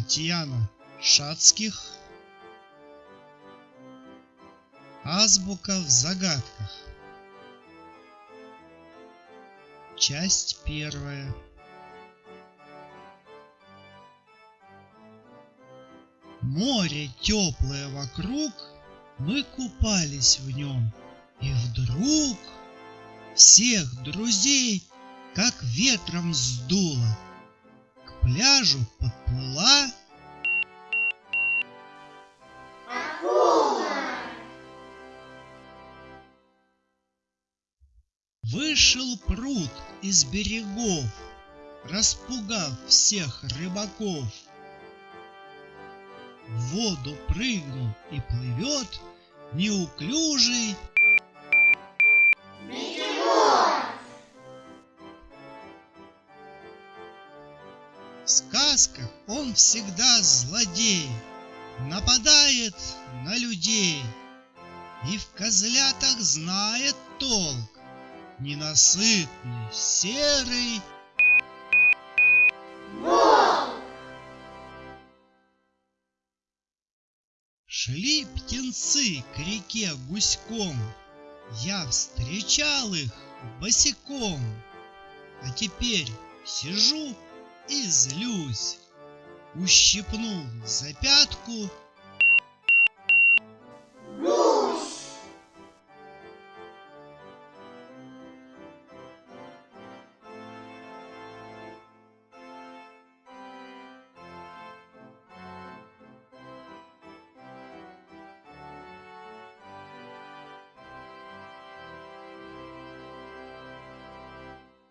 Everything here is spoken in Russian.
Татьяна Шацких. Азбука в загадках. Часть первая. Море теплое вокруг, мы купались в нем, и вдруг всех друзей как ветром сдуло. К пляжу подплыла Вышел пруд из берегов, Распугав всех рыбаков. В воду прыгнул и плывет Неуклюжий В сказках он всегда злодей, Нападает на людей И в козлятах знает толк, Ненасытный, серый. Шли птенцы к реке гуськом, Я встречал их босиком. А теперь сижу и злюсь, Ущипнул за пятку